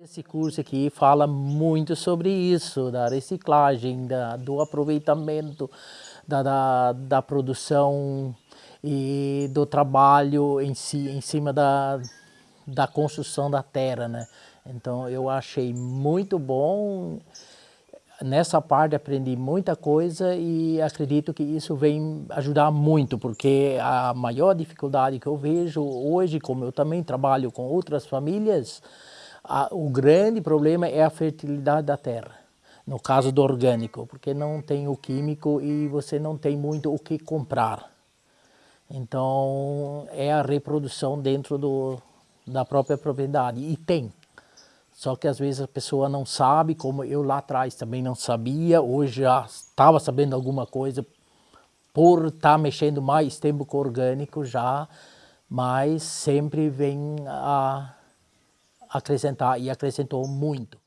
Esse curso aqui fala muito sobre isso, da reciclagem, da, do aproveitamento, da, da, da, produção e do trabalho em si, em cima da, da construção da terra, né? Então eu achei muito bom, nessa parte aprendi muita coisa e acredito que isso vem ajudar muito, porque a maior dificuldade que eu vejo hoje, como eu também trabalho com outras famílias, a, o grande problema é a fertilidade da terra, no caso do orgânico, porque não tem o químico e você não tem muito o que comprar. Então, é a reprodução dentro do, da própria propriedade, e tem. Só que às vezes a pessoa não sabe, como eu lá atrás também não sabia, hoje já estava sabendo alguma coisa por estar tá mexendo mais tempo com orgânico já, mas sempre vem a acrescentar e acrescentou muito.